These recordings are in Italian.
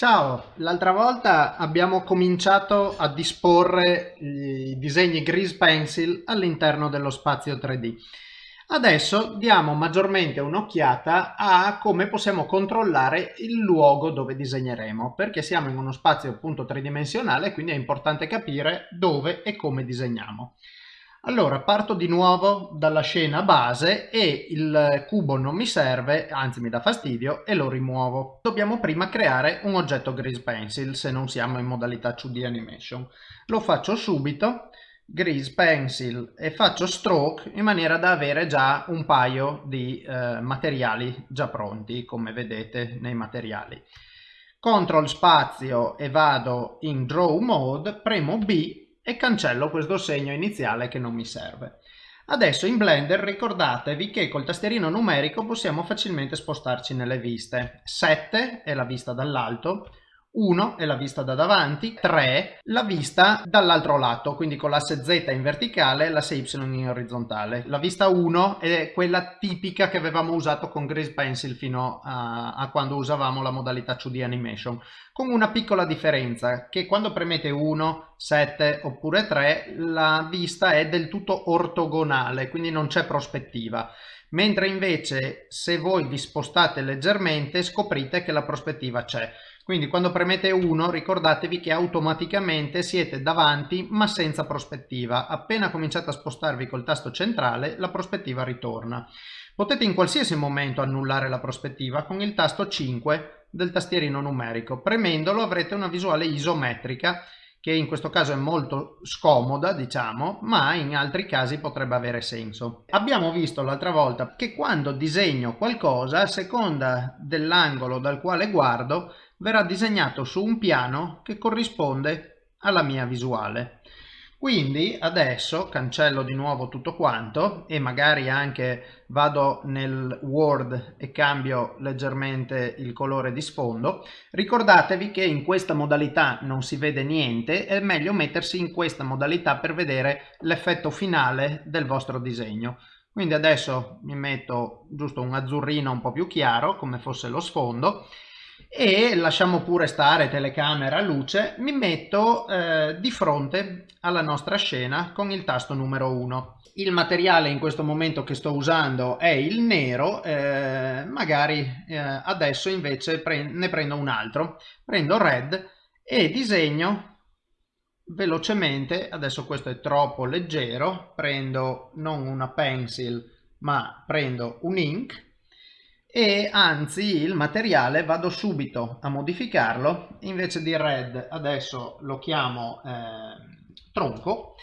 Ciao, l'altra volta abbiamo cominciato a disporre i disegni Grease Pencil all'interno dello spazio 3D. Adesso diamo maggiormente un'occhiata a come possiamo controllare il luogo dove disegneremo, perché siamo in uno spazio appunto tridimensionale, quindi è importante capire dove e come disegniamo. Allora parto di nuovo dalla scena base e il cubo non mi serve, anzi mi dà fastidio e lo rimuovo. Dobbiamo prima creare un oggetto Grease Pencil se non siamo in modalità 2D Animation. Lo faccio subito, Grease Pencil e faccio Stroke in maniera da avere già un paio di eh, materiali già pronti come vedete nei materiali. Control spazio e vado in Draw Mode, premo B e cancello questo segno iniziale che non mi serve. Adesso in Blender ricordatevi che col tastierino numerico possiamo facilmente spostarci nelle viste. 7 è la vista dall'alto, 1 è la vista da davanti, 3 la vista dall'altro lato, quindi con l'asse Z in verticale e l'asse Y in orizzontale. La vista 1 è quella tipica che avevamo usato con Grease Pencil fino a, a quando usavamo la modalità 2D Animation, con una piccola differenza, che quando premete 1, 7 oppure 3 la vista è del tutto ortogonale, quindi non c'è prospettiva mentre invece se voi vi spostate leggermente scoprite che la prospettiva c'è. Quindi quando premete 1 ricordatevi che automaticamente siete davanti ma senza prospettiva. Appena cominciate a spostarvi col tasto centrale la prospettiva ritorna. Potete in qualsiasi momento annullare la prospettiva con il tasto 5 del tastierino numerico. Premendolo avrete una visuale isometrica che in questo caso è molto scomoda, diciamo, ma in altri casi potrebbe avere senso. Abbiamo visto l'altra volta che quando disegno qualcosa, a seconda dell'angolo dal quale guardo, verrà disegnato su un piano che corrisponde alla mia visuale. Quindi adesso cancello di nuovo tutto quanto e magari anche vado nel Word e cambio leggermente il colore di sfondo. Ricordatevi che in questa modalità non si vede niente, è meglio mettersi in questa modalità per vedere l'effetto finale del vostro disegno. Quindi adesso mi metto giusto un azzurrino un po' più chiaro come fosse lo sfondo e lasciamo pure stare telecamera luce mi metto eh, di fronte alla nostra scena con il tasto numero 1 il materiale in questo momento che sto usando è il nero eh, magari eh, adesso invece pre ne prendo un altro. Prendo red e disegno velocemente adesso questo è troppo leggero prendo non una pencil ma prendo un ink e anzi il materiale vado subito a modificarlo invece di red adesso lo chiamo eh, tronco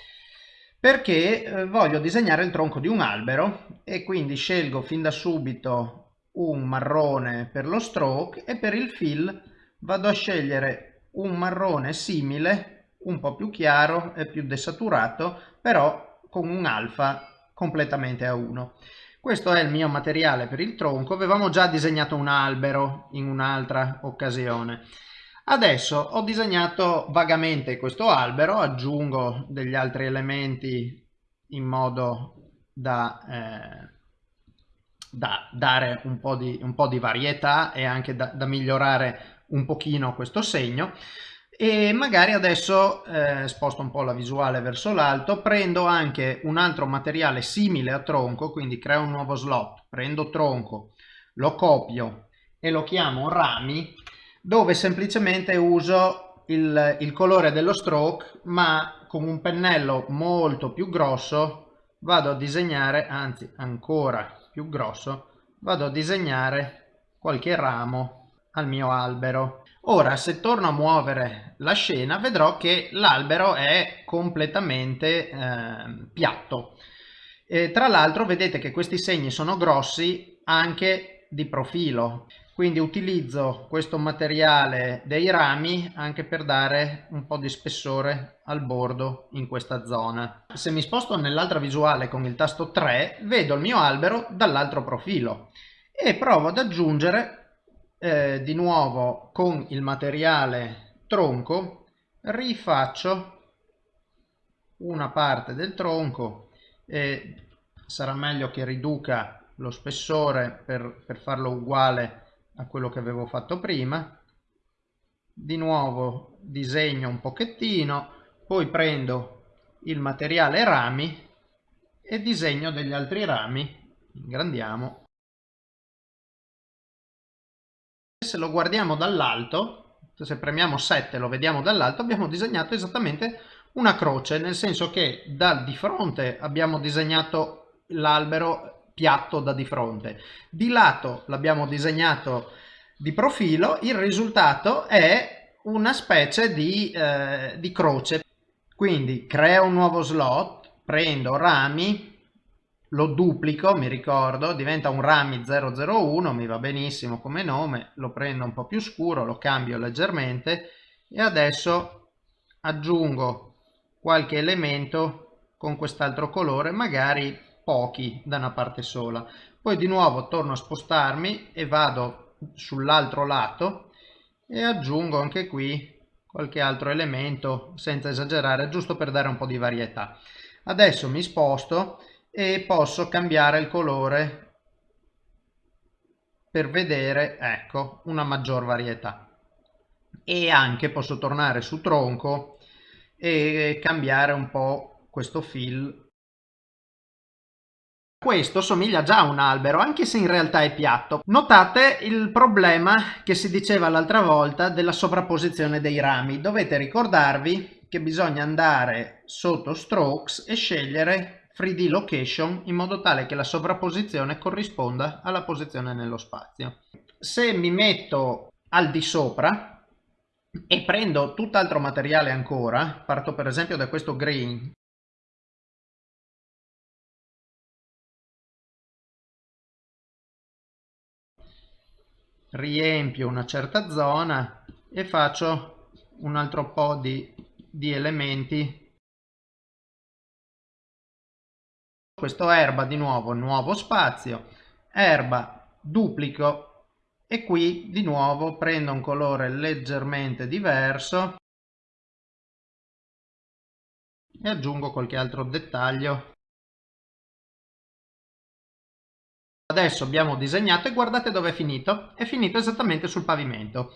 perché eh, voglio disegnare il tronco di un albero e quindi scelgo fin da subito un marrone per lo stroke e per il fill vado a scegliere un marrone simile un po' più chiaro e più desaturato però con un alfa completamente a 1 questo è il mio materiale per il tronco, avevamo già disegnato un albero in un'altra occasione. Adesso ho disegnato vagamente questo albero, aggiungo degli altri elementi in modo da, eh, da dare un po, di, un po' di varietà e anche da, da migliorare un pochino questo segno e magari adesso eh, sposto un po' la visuale verso l'alto prendo anche un altro materiale simile a tronco quindi creo un nuovo slot. Prendo tronco lo copio e lo chiamo rami dove semplicemente uso il, il colore dello stroke ma con un pennello molto più grosso vado a disegnare anzi ancora più grosso vado a disegnare qualche ramo al mio albero Ora, se torno a muovere la scena, vedrò che l'albero è completamente eh, piatto. E, tra l'altro vedete che questi segni sono grossi anche di profilo, quindi utilizzo questo materiale dei rami anche per dare un po' di spessore al bordo in questa zona. Se mi sposto nell'altra visuale con il tasto 3, vedo il mio albero dall'altro profilo e provo ad aggiungere eh, di nuovo con il materiale tronco rifaccio una parte del tronco e sarà meglio che riduca lo spessore per, per farlo uguale a quello che avevo fatto prima. Di nuovo disegno un pochettino poi prendo il materiale rami e disegno degli altri rami. Ingrandiamo se lo guardiamo dall'alto se premiamo 7 lo vediamo dall'alto abbiamo disegnato esattamente una croce nel senso che dal di fronte abbiamo disegnato l'albero piatto da di fronte. Di lato l'abbiamo disegnato di profilo il risultato è una specie di, eh, di croce. Quindi creo un nuovo slot prendo rami lo duplico mi ricordo diventa un rami 001 mi va benissimo come nome lo prendo un po più scuro lo cambio leggermente e adesso aggiungo qualche elemento con quest'altro colore magari pochi da una parte sola. Poi di nuovo torno a spostarmi e vado sull'altro lato e aggiungo anche qui qualche altro elemento senza esagerare giusto per dare un po di varietà. Adesso mi sposto e posso cambiare il colore per vedere ecco una maggior varietà. E anche posso tornare su tronco e cambiare un po' questo fill questo somiglia già a un albero anche se in realtà è piatto. Notate il problema che si diceva l'altra volta della sovrapposizione dei rami. Dovete ricordarvi che bisogna andare sotto strokes e scegliere 3D location in modo tale che la sovrapposizione corrisponda alla posizione nello spazio. Se mi metto al di sopra e prendo tutt'altro materiale ancora, parto per esempio da questo green riempio una certa zona e faccio un altro po' di, di elementi questo erba di nuovo nuovo spazio. Erba duplico. E qui di nuovo prendo un colore leggermente diverso. E aggiungo qualche altro dettaglio. Adesso abbiamo disegnato e guardate dove è finito. È finito esattamente sul pavimento.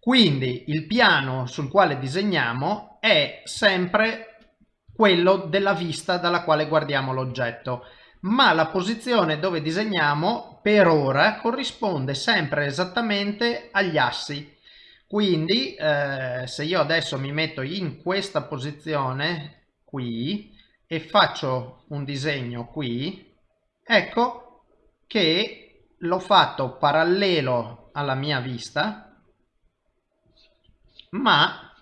Quindi il piano sul quale disegniamo è sempre quello della vista dalla quale guardiamo l'oggetto. Ma la posizione dove disegniamo per ora corrisponde sempre esattamente agli assi. Quindi eh, se io adesso mi metto in questa posizione qui e faccio un disegno qui ecco che l'ho fatto parallelo alla mia vista ma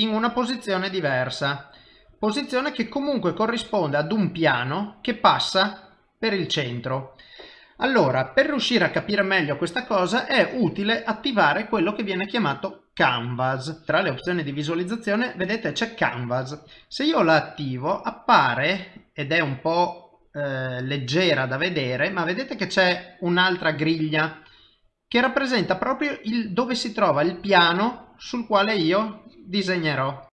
in una posizione diversa, posizione che comunque corrisponde ad un piano che passa per il centro. Allora, per riuscire a capire meglio questa cosa è utile attivare quello che viene chiamato Canvas. Tra le opzioni di visualizzazione, vedete, c'è Canvas. Se io la attivo, appare, ed è un po' eh, leggera da vedere, ma vedete che c'è un'altra griglia che rappresenta proprio il, dove si trova il piano sul quale io disegnerò.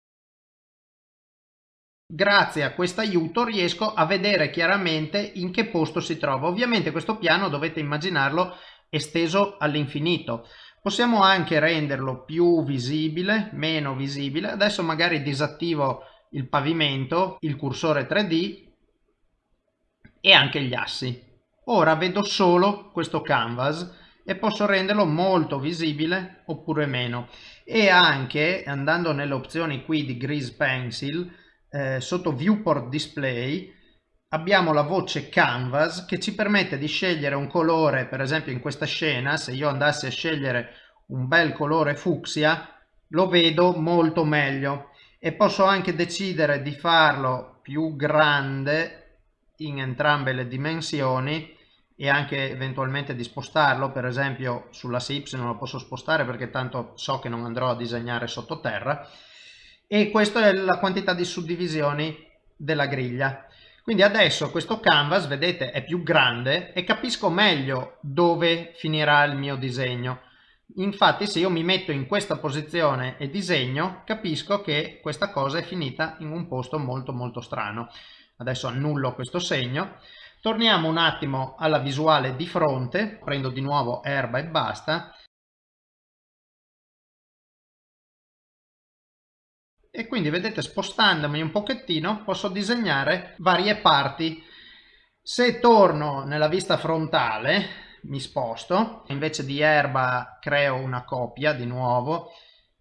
Grazie a questo aiuto riesco a vedere chiaramente in che posto si trova. Ovviamente questo piano dovete immaginarlo esteso all'infinito. Possiamo anche renderlo più visibile, meno visibile. Adesso magari disattivo il pavimento, il cursore 3D e anche gli assi. Ora vedo solo questo canvas e posso renderlo molto visibile oppure meno e anche andando nelle opzioni qui di Grease Pencil eh, sotto Viewport Display abbiamo la voce Canvas che ci permette di scegliere un colore per esempio in questa scena se io andassi a scegliere un bel colore fucsia lo vedo molto meglio. E posso anche decidere di farlo più grande in entrambe le dimensioni e anche eventualmente di spostarlo per esempio sull'asse y non lo posso spostare perché tanto so che non andrò a disegnare sottoterra. E questa è la quantità di suddivisioni della griglia. Quindi adesso questo canvas vedete è più grande e capisco meglio dove finirà il mio disegno. Infatti se io mi metto in questa posizione e disegno capisco che questa cosa è finita in un posto molto molto strano. Adesso annullo questo segno Torniamo un attimo alla visuale di fronte, prendo di nuovo erba e basta. E quindi vedete spostandomi un pochettino posso disegnare varie parti. Se torno nella vista frontale mi sposto, invece di erba creo una copia di nuovo,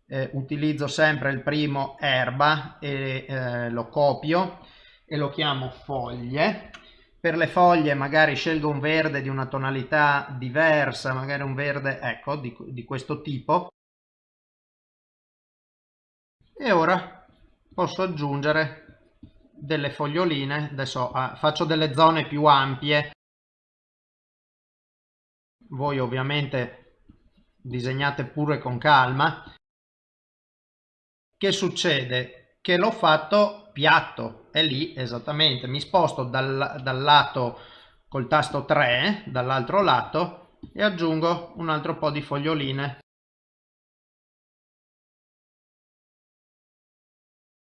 eh, utilizzo sempre il primo erba e eh, lo copio e lo chiamo foglie per le foglie magari scelgo un verde di una tonalità diversa, magari un verde ecco di, di questo tipo. E ora posso aggiungere delle foglioline, adesso ah, faccio delle zone più ampie. Voi ovviamente disegnate pure con calma. Che succede? Che l'ho fatto piatto e lì esattamente. Mi sposto dal, dal lato col tasto 3 dall'altro lato e aggiungo un altro po' di foglioline.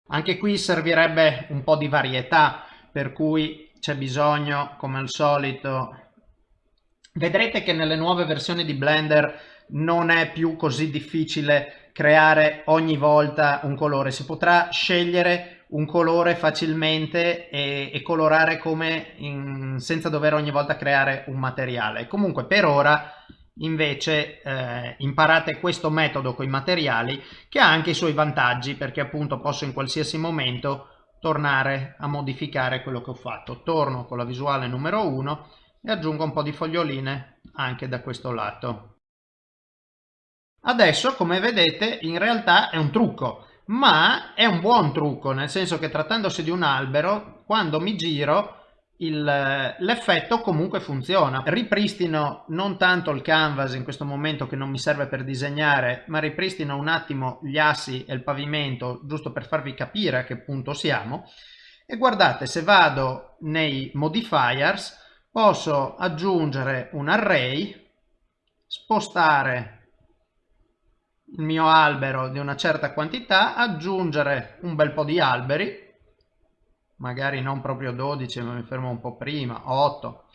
Anche qui servirebbe un po' di varietà per cui c'è bisogno come al solito vedrete che nelle nuove versioni di Blender non è più così difficile creare ogni volta un colore. Si potrà scegliere un colore facilmente e, e colorare come in, senza dover ogni volta creare un materiale. Comunque per ora invece eh, imparate questo metodo con i materiali che ha anche i suoi vantaggi perché appunto posso in qualsiasi momento tornare a modificare quello che ho fatto. Torno con la visuale numero 1 e aggiungo un po' di foglioline anche da questo lato. Adesso come vedete in realtà è un trucco ma è un buon trucco, nel senso che trattandosi di un albero, quando mi giro l'effetto comunque funziona. Ripristino non tanto il canvas in questo momento che non mi serve per disegnare, ma ripristino un attimo gli assi e il pavimento giusto per farvi capire a che punto siamo. E guardate, se vado nei modifiers posso aggiungere un array, spostare il mio albero di una certa quantità, aggiungere un bel po' di alberi, magari non proprio 12 ma mi fermo un po' prima, 8.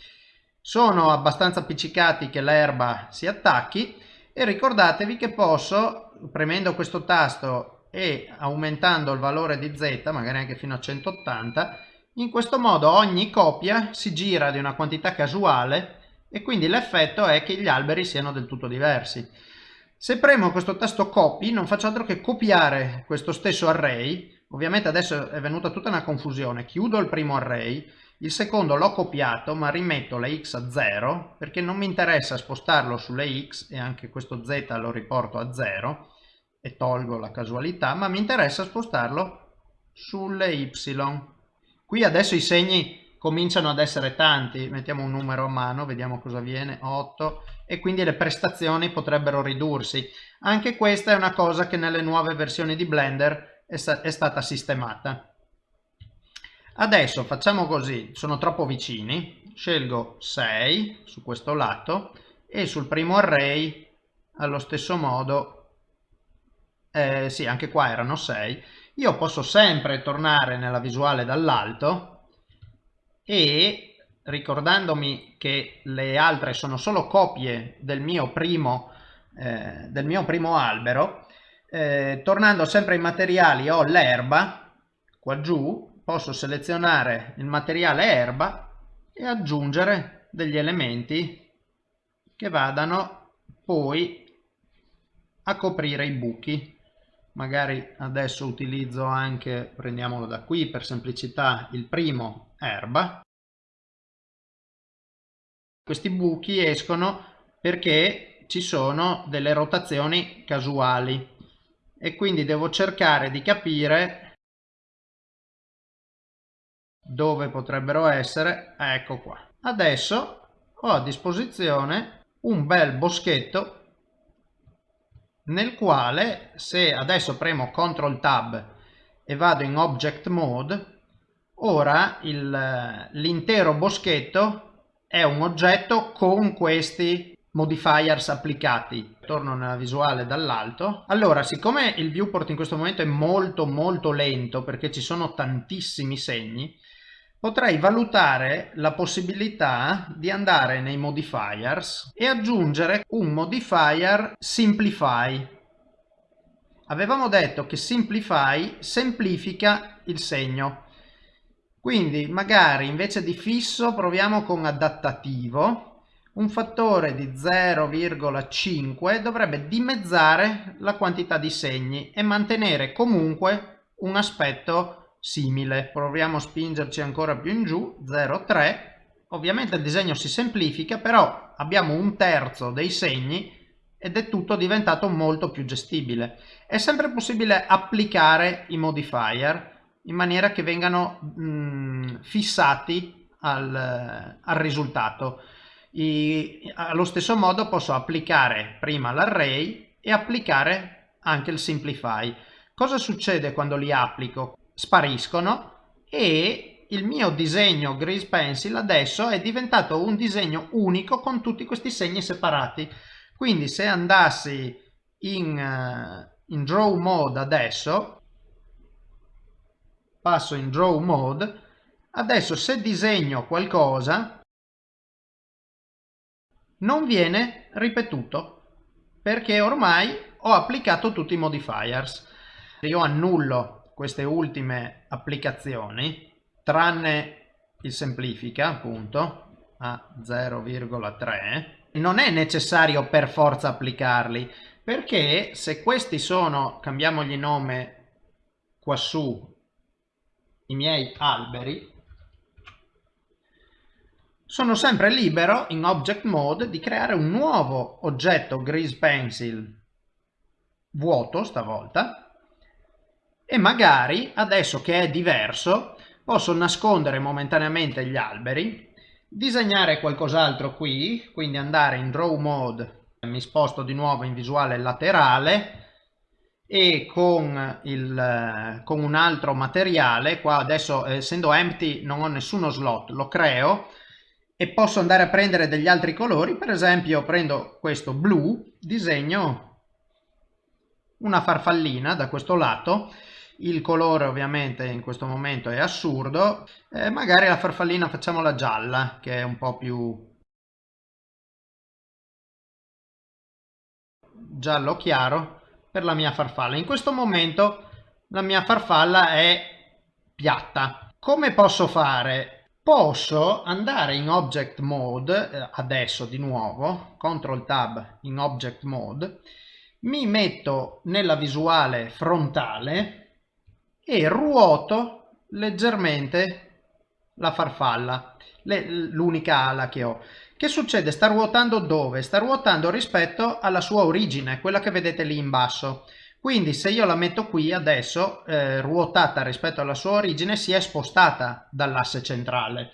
Sono abbastanza appiccicati che l'erba si attacchi e ricordatevi che posso, premendo questo tasto e aumentando il valore di z, magari anche fino a 180, in questo modo ogni copia si gira di una quantità casuale e quindi l'effetto è che gli alberi siano del tutto diversi. Se premo questo tasto copy non faccio altro che copiare questo stesso array, ovviamente adesso è venuta tutta una confusione, chiudo il primo array, il secondo l'ho copiato ma rimetto la x a 0 perché non mi interessa spostarlo sulle x e anche questo z lo riporto a 0 e tolgo la casualità ma mi interessa spostarlo sulle y. Qui adesso i segni cominciano ad essere tanti, mettiamo un numero a mano, vediamo cosa viene, 8, e quindi le prestazioni potrebbero ridursi. Anche questa è una cosa che nelle nuove versioni di Blender è, è stata sistemata. Adesso facciamo così, sono troppo vicini, scelgo 6 su questo lato e sul primo array allo stesso modo, eh, sì anche qua erano 6, io posso sempre tornare nella visuale dall'alto e ricordandomi che le altre sono solo copie del mio primo, eh, del mio primo albero, eh, tornando sempre ai materiali ho l'erba, qua giù posso selezionare il materiale erba e aggiungere degli elementi che vadano poi a coprire i buchi. Magari adesso utilizzo anche prendiamolo da qui per semplicità il primo erba questi buchi escono perché ci sono delle rotazioni casuali. E quindi devo cercare di capire dove potrebbero essere. Ecco qua. Adesso ho a disposizione un bel boschetto nel quale se adesso premo CTRL TAB e vado in Object Mode, ora l'intero boschetto è un oggetto con questi modifiers applicati. Torno nella visuale dall'alto. Allora, siccome il viewport in questo momento è molto molto lento perché ci sono tantissimi segni, potrei valutare la possibilità di andare nei modifiers e aggiungere un modifier simplify. Avevamo detto che simplify semplifica il segno. Quindi magari invece di fisso proviamo con adattativo. Un fattore di 0,5 dovrebbe dimezzare la quantità di segni e mantenere comunque un aspetto simile. Proviamo a spingerci ancora più in giù, 0,3. Ovviamente il disegno si semplifica, però abbiamo un terzo dei segni ed è tutto diventato molto più gestibile. È sempre possibile applicare i modifier in maniera che vengano mh, mm, fissati al, al risultato. I, allo stesso modo posso applicare prima l'array e applicare anche il simplify. Cosa succede quando li applico? spariscono e il mio disegno Grease Pencil adesso è diventato un disegno unico con tutti questi segni separati. Quindi se andassi in, uh, in Draw Mode adesso, passo in Draw Mode, adesso se disegno qualcosa non viene ripetuto perché ormai ho applicato tutti i modifiers. Io annullo queste ultime applicazioni, tranne il semplifica appunto a 0,3, non è necessario per forza applicarli, perché se questi sono, cambiamogli nome quassù, i miei alberi, sono sempre libero in Object Mode di creare un nuovo oggetto Grease Pencil vuoto stavolta e magari adesso che è diverso posso nascondere momentaneamente gli alberi, disegnare qualcos'altro qui, quindi andare in Draw Mode, mi sposto di nuovo in visuale laterale e con, il, con un altro materiale, qua adesso essendo empty non ho nessuno slot, lo creo e posso andare a prendere degli altri colori, per esempio prendo questo blu, disegno una farfallina da questo lato. Il colore ovviamente in questo momento è assurdo. Eh, magari la farfallina facciamola gialla che è un po' più giallo chiaro per la mia farfalla. In questo momento la mia farfalla è piatta. Come posso fare? Posso andare in object mode eh, adesso di nuovo control tab in object mode mi metto nella visuale frontale e ruoto leggermente la farfalla, l'unica ala che ho. Che succede? Sta ruotando dove? Sta ruotando rispetto alla sua origine, quella che vedete lì in basso. Quindi se io la metto qui adesso, eh, ruotata rispetto alla sua origine, si è spostata dall'asse centrale.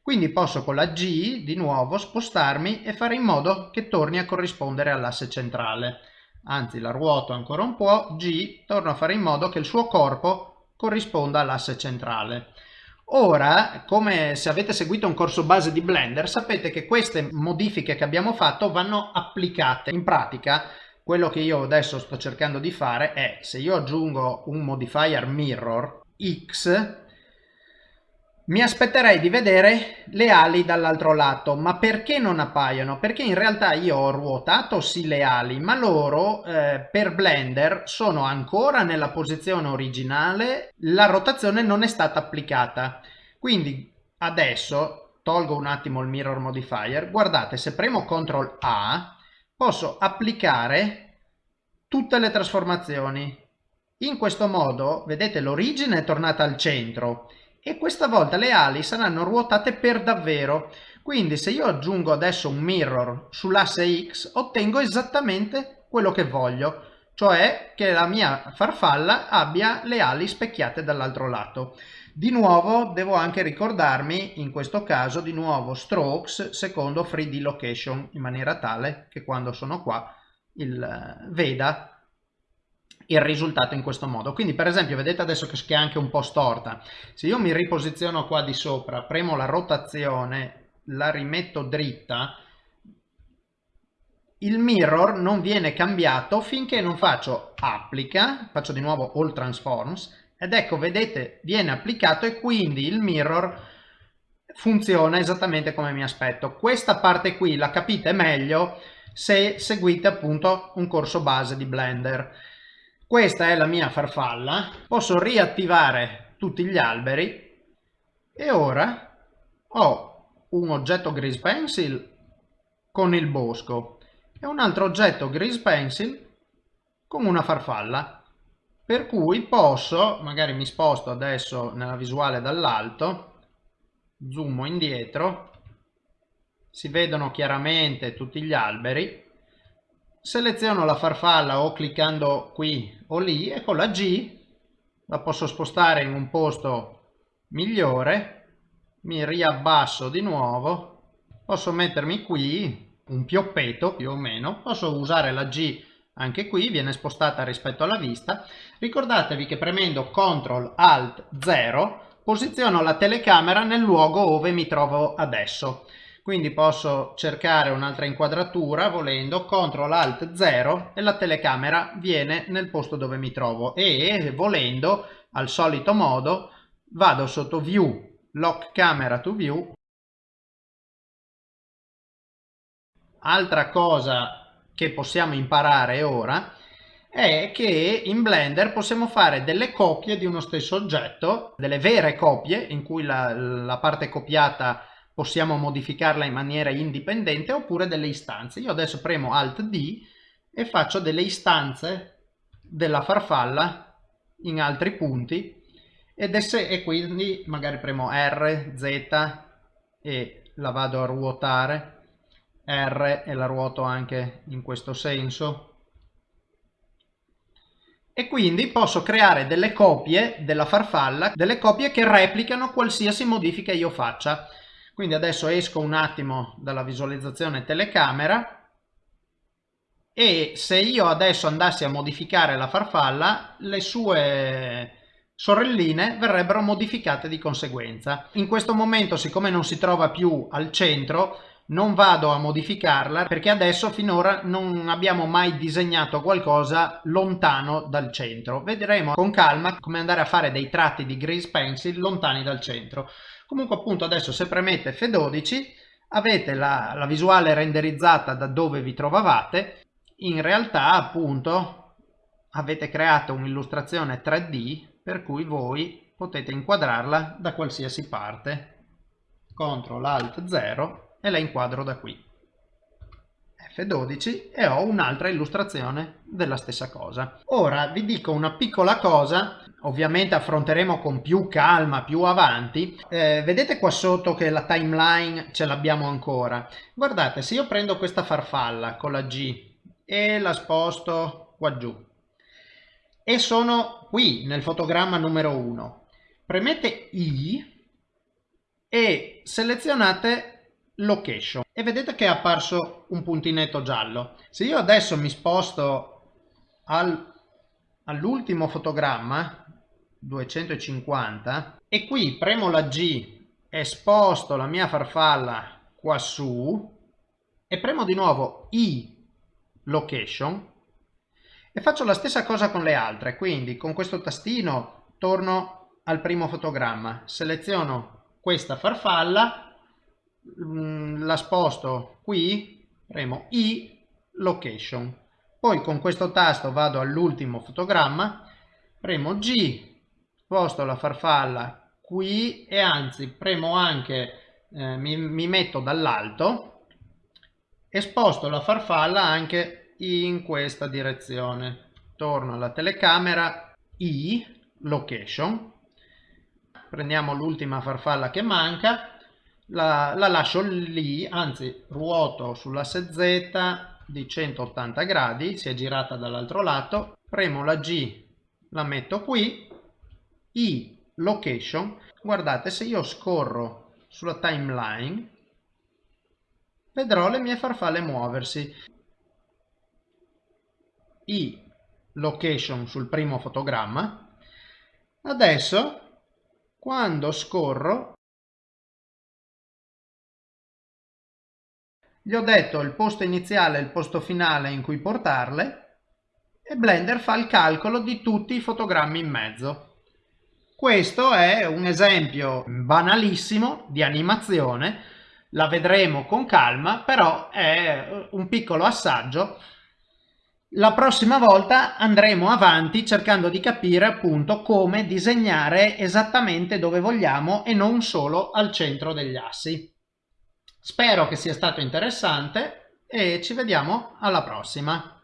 Quindi posso con la G di nuovo spostarmi e fare in modo che torni a corrispondere all'asse centrale anzi la ruoto ancora un po', G, torno a fare in modo che il suo corpo corrisponda all'asse centrale. Ora, come se avete seguito un corso base di Blender, sapete che queste modifiche che abbiamo fatto vanno applicate. In pratica, quello che io adesso sto cercando di fare è, se io aggiungo un modifier mirror x, mi aspetterei di vedere le ali dall'altro lato, ma perché non appaiono? Perché in realtà io ho ruotato sì le ali, ma loro eh, per Blender sono ancora nella posizione originale, la rotazione non è stata applicata. Quindi adesso tolgo un attimo il mirror modifier, guardate se premo CTRL A posso applicare tutte le trasformazioni. In questo modo, vedete, l'origine è tornata al centro e questa volta le ali saranno ruotate per davvero. Quindi se io aggiungo adesso un mirror sull'asse X ottengo esattamente quello che voglio, cioè che la mia farfalla abbia le ali specchiate dall'altro lato. Di nuovo devo anche ricordarmi, in questo caso, di nuovo strokes secondo 3D location, in maniera tale che quando sono qua il, eh, veda il risultato in questo modo. Quindi per esempio vedete adesso che è anche un po' storta. Se io mi riposiziono qua di sopra, premo la rotazione, la rimetto dritta, il mirror non viene cambiato finché non faccio applica, faccio di nuovo all transforms ed ecco vedete viene applicato e quindi il mirror funziona esattamente come mi aspetto. Questa parte qui la capite meglio se seguite appunto un corso base di Blender. Questa è la mia farfalla, posso riattivare tutti gli alberi e ora ho un oggetto Grease Pencil con il bosco e un altro oggetto Grease Pencil con una farfalla. Per cui posso, magari mi sposto adesso nella visuale dall'alto, zoomo indietro, si vedono chiaramente tutti gli alberi, seleziono la farfalla o cliccando qui o lì e con la G la posso spostare in un posto migliore, mi riabbasso di nuovo, posso mettermi qui un pioppeto più o meno, posso usare la G anche qui, viene spostata rispetto alla vista. Ricordatevi che premendo CTRL ALT 0 posiziono la telecamera nel luogo dove mi trovo adesso. Quindi posso cercare un'altra inquadratura volendo CTRL ALT 0 e la telecamera viene nel posto dove mi trovo. E volendo al solito modo vado sotto View, Lock Camera to View. Altra cosa che possiamo imparare ora è che in Blender possiamo fare delle copie di uno stesso oggetto, delle vere copie in cui la, la parte copiata possiamo modificarla in maniera indipendente oppure delle istanze. Io adesso premo Alt D e faccio delle istanze della farfalla in altri punti ed esse, e quindi magari premo R, Z e la vado a ruotare R e la ruoto anche in questo senso e quindi posso creare delle copie della farfalla, delle copie che replicano qualsiasi modifica io faccia. Quindi adesso esco un attimo dalla visualizzazione telecamera e se io adesso andassi a modificare la farfalla, le sue sorelline verrebbero modificate di conseguenza. In questo momento, siccome non si trova più al centro, non vado a modificarla perché adesso finora non abbiamo mai disegnato qualcosa lontano dal centro. Vedremo con calma come andare a fare dei tratti di grease pencil lontani dal centro. Comunque appunto adesso se premete F12 avete la, la visuale renderizzata da dove vi trovavate. In realtà appunto avete creato un'illustrazione 3D per cui voi potete inquadrarla da qualsiasi parte. CTRL ALT 0 e la inquadro da qui. F12 e ho un'altra illustrazione della stessa cosa. Ora vi dico una piccola cosa, ovviamente affronteremo con più calma più avanti. Eh, vedete qua sotto che la timeline ce l'abbiamo ancora. Guardate, se io prendo questa farfalla con la G e la sposto qua giù e sono qui nel fotogramma numero 1, premete I e selezionate location e vedete che è apparso un puntinetto giallo. Se io adesso mi sposto al, all'ultimo fotogramma 250 e qui premo la G e sposto la mia farfalla qua su e premo di nuovo I location e faccio la stessa cosa con le altre quindi con questo tastino torno al primo fotogramma seleziono questa farfalla Mm, la sposto qui, premo I location. Poi con questo tasto vado all'ultimo fotogramma, premo G, sposto la farfalla qui e anzi premo anche, eh, mi, mi metto dall'alto e sposto la farfalla anche in questa direzione. Torno alla telecamera, I, location, prendiamo l'ultima farfalla che manca. La, la lascio lì, anzi ruoto sull'asse Z di 180 gradi, si è girata dall'altro lato, premo la G, la metto qui, I location, guardate se io scorro sulla timeline vedrò le mie farfalle muoversi. I location sul primo fotogramma. Adesso quando scorro Gli ho detto il posto iniziale e il posto finale in cui portarle e Blender fa il calcolo di tutti i fotogrammi in mezzo. Questo è un esempio banalissimo di animazione, la vedremo con calma, però è un piccolo assaggio. La prossima volta andremo avanti cercando di capire appunto come disegnare esattamente dove vogliamo e non solo al centro degli assi. Spero che sia stato interessante e ci vediamo alla prossima.